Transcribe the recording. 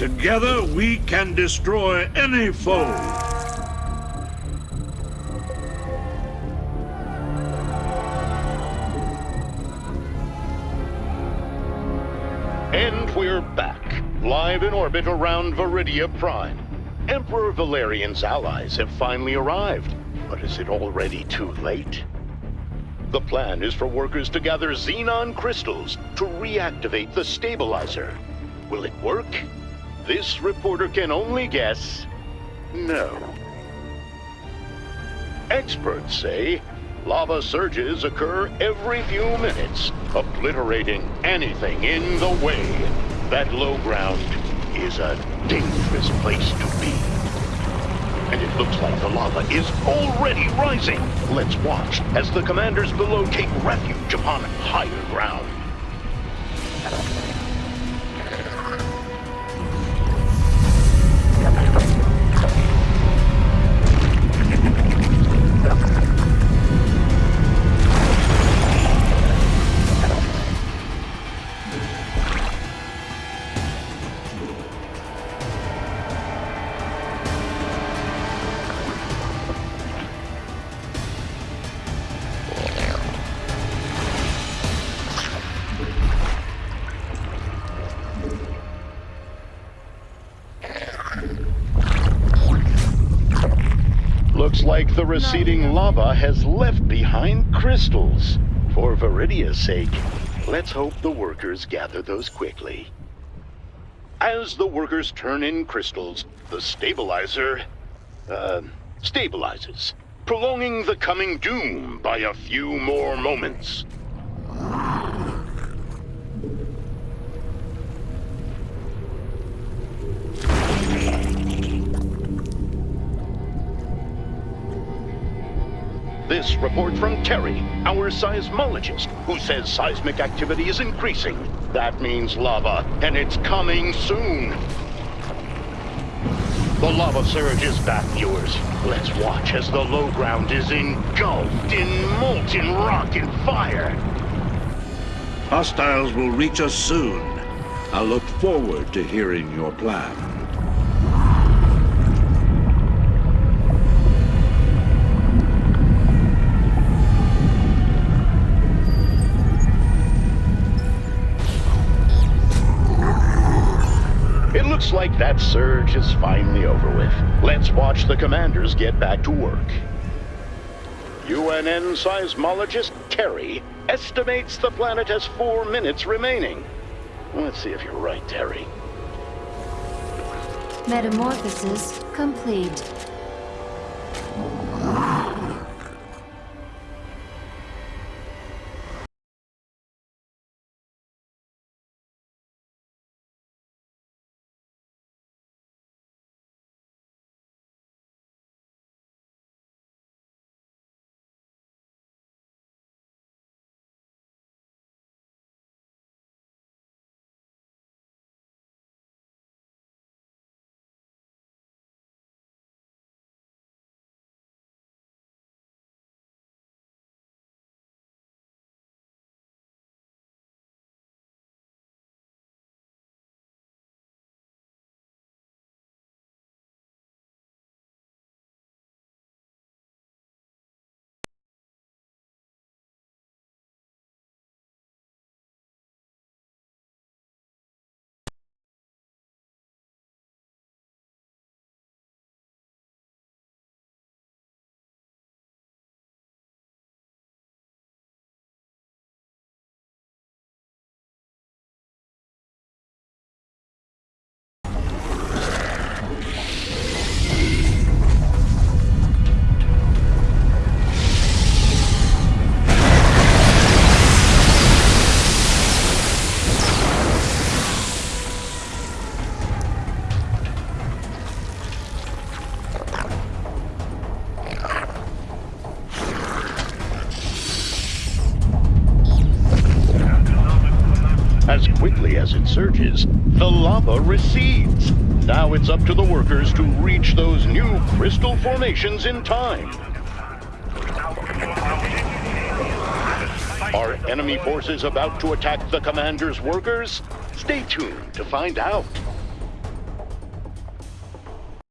Together we can destroy any foe. And we're back, live in orbit around Viridia Prime. Emperor Valerian's allies have finally arrived, but is it already too late? The plan is for workers to gather xenon crystals to reactivate the stabilizer. Will it work? This reporter can only guess no. Experts say lava surges occur every few minutes, obliterating anything in the way. That low ground is a dangerous place to be. And it looks like the lava is already rising. Let's watch as the commanders below take refuge upon higher ground. Looks like the receding lava has left behind crystals. For Viridia's sake, let's hope the workers gather those quickly. As the workers turn in crystals, the stabilizer, uh, stabilizes, prolonging the coming doom by a few more moments. This report from Terry, our seismologist, who says seismic activity is increasing. That means lava, and it's coming soon. The lava surge is back, viewers. Let's watch as the low ground is engulfed in molten rock and fire. Hostiles will reach us soon. I look forward to hearing your plan. Looks like that surge is finally over with. Let's watch the commanders get back to work. UNN seismologist Terry estimates the planet has four minutes remaining. Let's see if you're right, Terry. Metamorphosis complete. Quickly as it surges, the lava recedes. Now it's up to the workers to reach those new crystal formations in time. Are enemy forces about to attack the commander's workers? Stay tuned to find out.